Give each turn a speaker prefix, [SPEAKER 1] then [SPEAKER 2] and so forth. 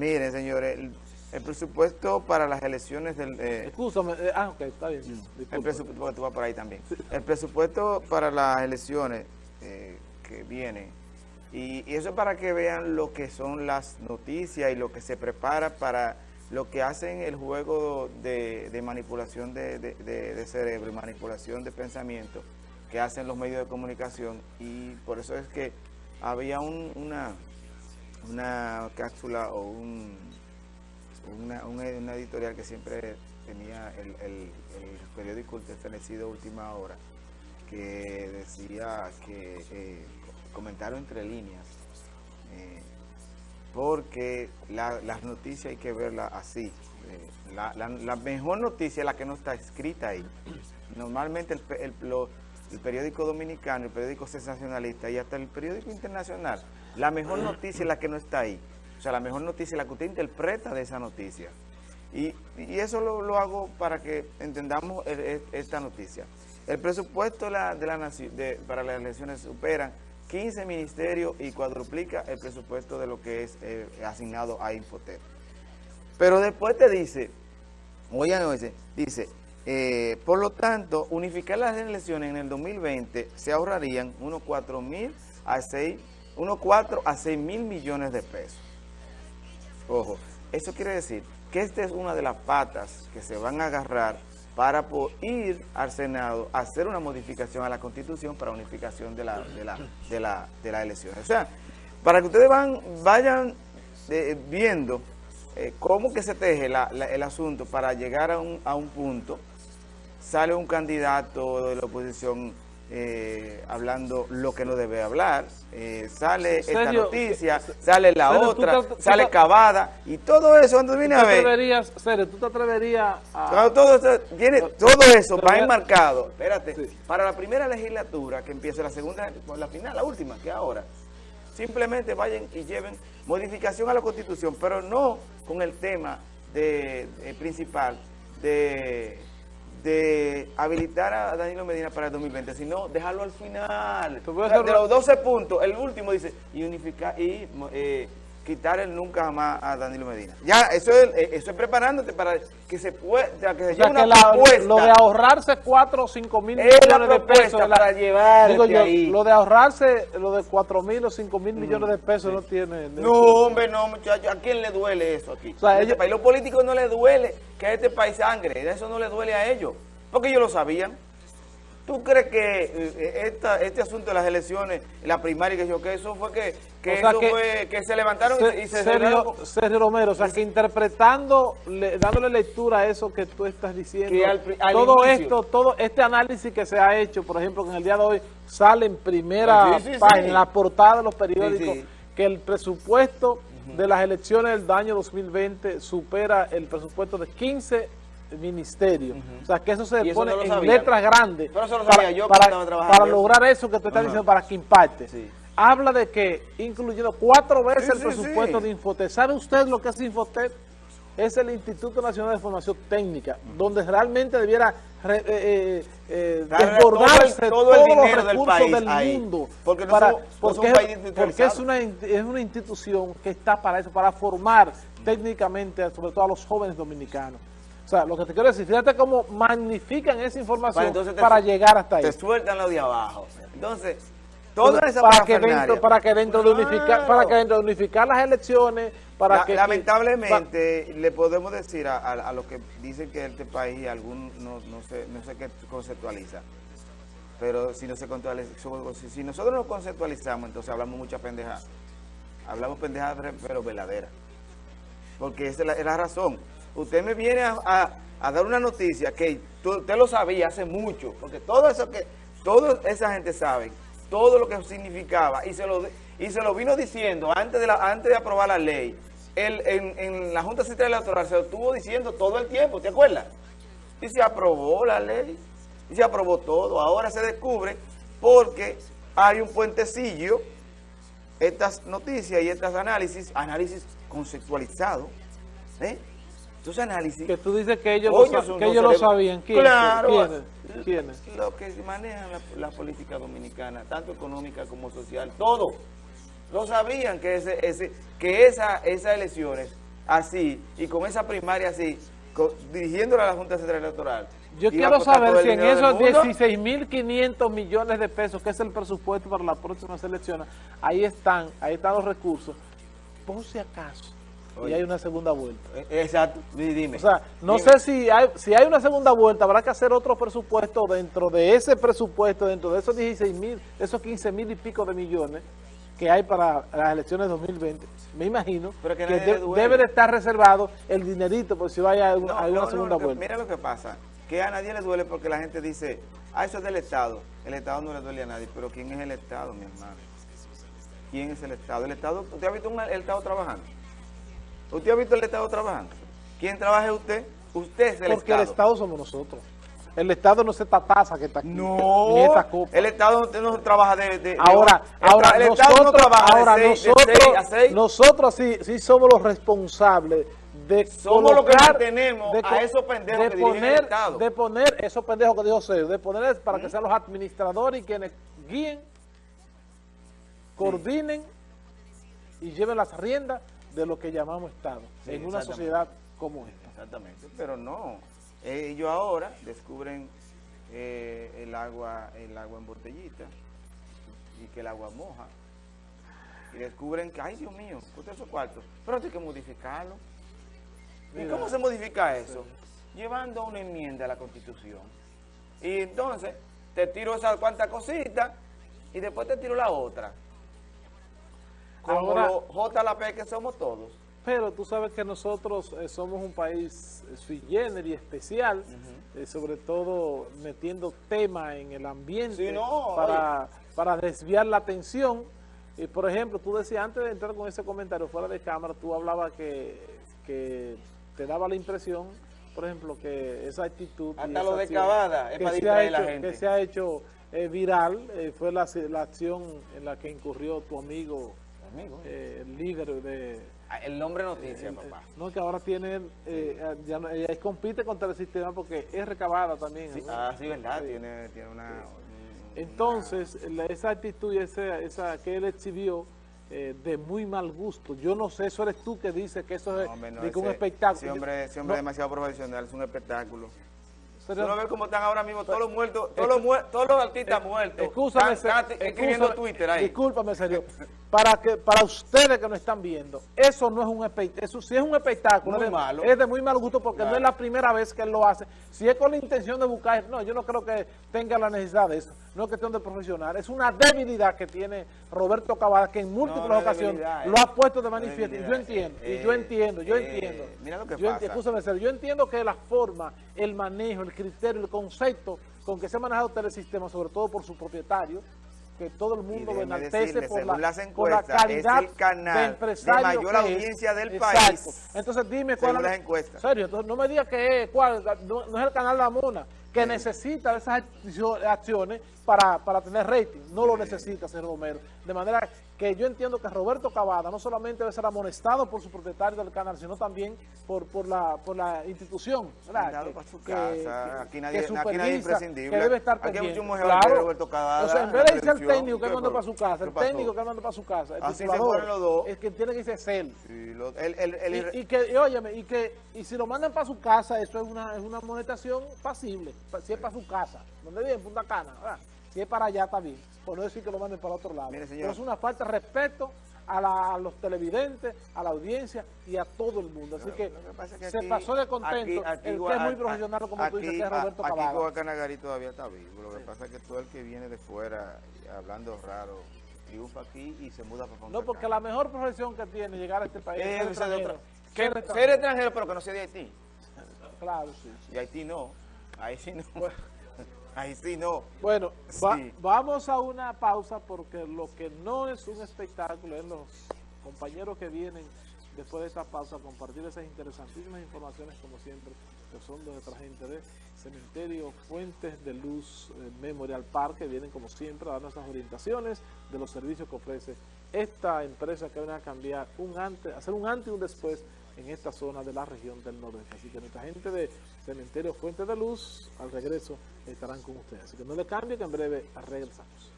[SPEAKER 1] Miren, señores, el, el presupuesto para las elecciones del... eh,
[SPEAKER 2] Escúchame, eh, ah, ok, está bien.
[SPEAKER 1] el
[SPEAKER 2] disculpa.
[SPEAKER 1] presupuesto, porque tú vas por ahí también. El presupuesto para las elecciones eh, que vienen, y, y eso es para que vean lo que son las noticias y lo que se prepara para lo que hacen el juego de, de manipulación de, de- de- de cerebro y manipulación de pensamiento que hacen los medios de comunicación y por eso es que había un- una, una cápsula o un, una, un- una editorial que siempre tenía el, el- el periódico establecido Última Hora, que decía que eh, comentaron entre líneas, eh, porque la- las noticias hay que verlas así. eh, la, la- mejor noticia es la que no está escrita ahí. Normalmente el, el- el periódico dominicano, el periódico sensacionalista y hasta el periódico internacional, la mejor noticia es la que no está ahí. O sea, la mejor noticia es la que usted interpreta de esa noticia. Y, eso lo, lo hago para que entendamos el- esta noticia. El presupuesto de la, para las elecciones superan 15 ministerios y cuadruplica el presupuesto de lo que es eh, asignado a Infotep. Pero después te dice, oigan, dice, dice eh, por lo tanto, unificar las elecciones en el 2020 se ahorrarían unos 4 mil a 6, unos 4 a 6 mil millones de pesos. Ojo, eso quiere decir que esta es una de las patas que se van a agarrar para ir al Senado a hacer una modificación a la Constitución para unificación de la, de la, de la, de las elecciones. O sea, para que ustedes van, vayan eh, viendo eh, cómo que se teje la- la- el asunto para llegar a un, a un punto, sale un candidato de la oposición eh, hablando lo que no debe hablar, eh, sale esta noticia, sale la
[SPEAKER 2] Sergio,
[SPEAKER 1] otra,
[SPEAKER 2] te-
[SPEAKER 1] sale
[SPEAKER 2] te-
[SPEAKER 1] cavada, y todo eso,
[SPEAKER 2] ¿Tú
[SPEAKER 1] viene a ver,
[SPEAKER 2] atreverías, tú te atreverías a...
[SPEAKER 1] Claro, todo eso, todo eso va enmarcado, espérate,
[SPEAKER 2] Sí.
[SPEAKER 1] para la primera legislatura que empieza la segunda, la final, la última, que ahora, simplemente vayan y lleven modificación a la Constitución, pero no con el tema de, de- principal de, de habilitar a Danilo Medina para el 2020, sino dejarlo al final. O sea, de los 12 puntos, el último dice, y unificar, y eh, quitar el nunca jamás a Danilo Medina. Ya, eso es, eh, eso es preparándote para que se pueda, que se
[SPEAKER 2] O
[SPEAKER 1] lleve
[SPEAKER 2] sea,
[SPEAKER 1] una
[SPEAKER 2] que la-
[SPEAKER 1] propuesta.
[SPEAKER 2] lo de ahorrarse 4 o 5 mil millones de pesos. la-
[SPEAKER 1] para llevarte
[SPEAKER 2] digo yo,
[SPEAKER 1] ahí.
[SPEAKER 2] Lo de ahorrarse, lo de 4 mil o 5 mil millones de pesos no tiene...
[SPEAKER 1] No, hombre, no, muchachos. ¿A quién le duele eso aquí?
[SPEAKER 2] O sea,
[SPEAKER 1] En este país, los políticos no les duele que a este país sangre. Eso no le duele a ellos. Porque ellos lo sabían. ¿Tú crees que eh, esta, este asunto de las elecciones, la primaria, que yo que eso fue que, que
[SPEAKER 2] O sea
[SPEAKER 1] eso
[SPEAKER 2] que-
[SPEAKER 1] fue que se levantaron y- y se
[SPEAKER 2] Sergio? Sergio Romero, o sea, que interpretando, le- dándole lectura a eso que tú estás diciendo,
[SPEAKER 1] Que al pri- al
[SPEAKER 2] todo
[SPEAKER 1] inicio.
[SPEAKER 2] esto, todo este análisis que se ha hecho, por ejemplo, que en el día de hoy sale en primera
[SPEAKER 1] Sí, sí, sí.
[SPEAKER 2] página, en la portada de los periódicos, que el presupuesto de las elecciones del año 2020 supera el presupuesto de 15 ministerios. O sea, que eso se
[SPEAKER 1] eso
[SPEAKER 2] pone
[SPEAKER 1] no
[SPEAKER 2] en
[SPEAKER 1] sabía.
[SPEAKER 2] letras grandes
[SPEAKER 1] Pero eso lo
[SPEAKER 2] para,
[SPEAKER 1] yo
[SPEAKER 2] lograr eso que tú estás diciendo, para que impacte.
[SPEAKER 1] Sí.
[SPEAKER 2] Habla de que, incluyendo cuatro veces
[SPEAKER 1] Sí,
[SPEAKER 2] el
[SPEAKER 1] sí,
[SPEAKER 2] presupuesto
[SPEAKER 1] sí.
[SPEAKER 2] de Infotec. ¿Sabe usted lo que es Infotec? Es el Instituto Nacional de Formación Técnica, donde realmente debiera re- eh, eh, eh, desbordarse
[SPEAKER 1] todo el- todo el
[SPEAKER 2] todos los
[SPEAKER 1] dinero del
[SPEAKER 2] recursos
[SPEAKER 1] país
[SPEAKER 2] del
[SPEAKER 1] ahí.
[SPEAKER 2] mundo.
[SPEAKER 1] Porque no
[SPEAKER 2] para-
[SPEAKER 1] somos- no
[SPEAKER 2] porque,
[SPEAKER 1] un país
[SPEAKER 2] porque es una, es una institución que está para eso, para formar técnicamente, sobre todo a los jóvenes dominicanos. O sea, lo que te quiero decir, fíjate cómo magnifican esa información
[SPEAKER 1] Para entonces te-
[SPEAKER 2] para llegar hasta ahí.
[SPEAKER 1] Te sueltan lo de abajo. Entonces, toda esa
[SPEAKER 2] para que dentro para que dentro de unificar para que dentro de unificar las elecciones para
[SPEAKER 1] La-
[SPEAKER 2] que
[SPEAKER 1] lamentablemente le podemos decir a, a, a los que dicen que este país algún no, no sé no sé qué conceptualiza pero si no se si, nosotros no conceptualizamos entonces hablamos mucha pendeja hablamos pendejadas pero verdaderas porque esa es la, es la razón usted me viene a, a- dar una noticia que usted lo sabía hace mucho porque todo eso que toda esa gente sabe todo lo que significaba y se lo y se lo vino diciendo antes de la antes de aprobar la ley el, en, en la Junta Central Electoral se lo estuvo diciendo todo el tiempo ¿te acuerdas? y se aprobó la ley y se aprobó todo ahora se descubre porque hay un puentecillo estas noticias y estos análisis análisis conceptualizados ¿eh? Estos análisis
[SPEAKER 2] que tú dices que ellos lo, que ellos lo sabían ¿Quién?
[SPEAKER 1] Claro.
[SPEAKER 2] ¿Quiénes? ¿Quiénes?
[SPEAKER 1] Lo que manejan la, la política dominicana, tanto económica como social, todo. Lo sabían que ese, ese, que esa, esas elecciones así, y con esa primaria así, dirigiéndola a la Junta Central Electoral.
[SPEAKER 2] Yo quiero saber si en esos 16.500 millones de pesos, que es el presupuesto para las próximas elecciones, ahí están, ahí están los recursos, por si acaso y hay una segunda vuelta.
[SPEAKER 1] E, exacto, dime.
[SPEAKER 2] O sea, no sé si hay, si hay una segunda vuelta, habrá que hacer otro presupuesto dentro de ese presupuesto, dentro de esos 16 mil, esos 15 mil y pico de millones que hay para las elecciones 2020, me imagino que, debe de estar reservado el dinerito por si vaya a una, segunda vuelta.
[SPEAKER 1] Mira lo que pasa, que a nadie le duele porque la gente dice, ah, eso es del Estado. El Estado no le duele a nadie, pero ¿quién es el Estado, mi hermano? ¿Quién es el Estado? El Estado, ¿usted ha visto el Estado trabajando? ¿Usted ha visto el Estado trabajando? ¿Quién trabaja usted? Usted es el Estado.
[SPEAKER 2] Porque el Estado somos nosotros. El Estado no es esta taza que está aquí.
[SPEAKER 1] No, ni esta copa. el Estado no trabaja de...
[SPEAKER 2] ahora, ahora, el nosotros, Estado no trabaja ahora de seis, nosotros, a seis. nosotros sí, sí somos los responsables de
[SPEAKER 1] Somos los que mantenemos de, a esos pendejos de que poner, el Estado.
[SPEAKER 2] De poner esos pendejos que dijo Sergio, de poner para que sean los administradores y quienes guíen, coordinen y lleven las riendas de lo que llamamos Estado, en una sociedad como esta.
[SPEAKER 1] Exactamente, pero no. Ellos ahora descubren eh, el agua el agua en botellita y que el agua moja. Y descubren que, ay Dios mío, usted esos cuartos, pero hay que modificarlo. ¿Y cómo se modifica eso? Llevando una enmienda a la Constitución. Y entonces te tiro esas cuantas cositas y después te tiro la otra como Ahora, JLP que somos todos.
[SPEAKER 2] Pero tú sabes que nosotros eh, somos un país eh, sui generis especial, eh, sobre todo metiendo tema en el ambiente para, para desviar la atención. Y por ejemplo, tú decías, antes de entrar con ese comentario fuera de cámara, tú hablabas que, que te daba la impresión, por ejemplo, que esa actitud...
[SPEAKER 1] Hasta lo de Cavada, es para
[SPEAKER 2] distraer
[SPEAKER 1] la gente.
[SPEAKER 2] Que se ha hecho viral, fue la, la acción en la que incurrió tu amigo eh, el líder de...
[SPEAKER 1] Ah, el nombre noticia, papá.
[SPEAKER 2] No, que ahora tiene, eh, ya ella compite contra el sistema porque es recabada también.
[SPEAKER 1] ah, sí, verdad, Tiene, tiene una...
[SPEAKER 2] Entonces, esa actitud y esa, esa que él exhibió eh, de muy mal gusto. Yo no sé, eso eres tú que dices que eso es un espectáculo.
[SPEAKER 1] Ese hombre, ese hombre demasiado profesional, es un espectáculo. Pero, no ves cómo están ahora mismo todos los muertos, todos los, todos los artistas muertos.
[SPEAKER 2] Escúchame,
[SPEAKER 1] escribiendo Twitter ahí.
[SPEAKER 2] Discúlpame, serio. Para que para ustedes que nos están viendo, eso no es un espectáculo, eso sí es un espectáculo.
[SPEAKER 1] Muy malo.
[SPEAKER 2] Es de muy mal gusto porque no es la primera vez que él lo hace. Si es con la intención de buscar, no, yo no creo que tenga la necesidad de eso. No es cuestión de profesional, es una debilidad que tiene Roberto Cavada que en múltiples ocasiones lo ha puesto de manifiesto. yo entiendo, y yo entiendo, yo eh, entiendo.
[SPEAKER 1] Mira lo que
[SPEAKER 2] yo
[SPEAKER 1] pasa.
[SPEAKER 2] Entiendo, yo entiendo que la forma, el manejo, el criterio, el concepto con que se ha manejado Telesistema, sobre todo por su propietario, que todo el mundo lo enaltece por la, por la, calidad
[SPEAKER 1] es el canal
[SPEAKER 2] de,
[SPEAKER 1] mayor audiencia del país.
[SPEAKER 2] Entonces dime cuál es
[SPEAKER 1] las encuestas.
[SPEAKER 2] Serio, entonces no me digas que es, cuál, no, es el canal La Mona, que necesita esas acciones para, para tener rating. No lo necesita, señor Romero. De manera que yo entiendo que Roberto Cavada no solamente debe ser amonestado por su propietario del canal, sino también por, por, la, por la institución.
[SPEAKER 1] Que, su casa. aquí, nadie, aquí nadie es imprescindible.
[SPEAKER 2] Que debe estar
[SPEAKER 1] aquí
[SPEAKER 2] hay
[SPEAKER 1] mucho claro. Roberto Cavada.
[SPEAKER 2] O sea, en vez de irse al técnico que manda para su casa, el técnico que manda para su casa, el
[SPEAKER 1] Así se los dos.
[SPEAKER 2] es que tiene que irse él.
[SPEAKER 1] Sí, lo, el, el, el,
[SPEAKER 2] y, y, que, y, óyeme, y que y si lo mandan para su casa, eso es una, es una monetación pasible, si es para su casa, donde vive en Punta Cana, ¿verdad? Si es para allá, está bien. Por no decir que lo manden para otro lado. Pero es una falta de respeto a, los televidentes, a la audiencia y a todo el mundo. Así que, se pasó de contento. el que es muy profesional, como tú dices, que es Roberto
[SPEAKER 1] Aquí Canagari todavía está vivo. Lo que pasa es que todo el que viene de fuera, hablando raro, triunfa aquí y se muda para
[SPEAKER 2] No, porque la mejor profesión que tiene llegar a este país es, ser extranjero.
[SPEAKER 1] Ser, extranjero, pero que no sea de Haití.
[SPEAKER 2] Claro, sí.
[SPEAKER 1] Y Haití no. Ahí sí no. Ahí sí no.
[SPEAKER 2] Bueno, vamos a una pausa porque lo que no es un espectáculo es los compañeros que vienen después de esta pausa a compartir esas interesantísimas informaciones como siempre que son de nuestra gente de Cementerio Fuentes de Luz eh, Memorial Park que vienen como siempre a dar nuestras orientaciones de los servicios que ofrece esta empresa que viene a cambiar un antes, hacer un antes y un después en esta zona de la región del nordeste. Así que nuestra gente de Cementerio Fuente de Luz, al regreso estarán con ustedes. Así que no le cambie que en breve regresamos.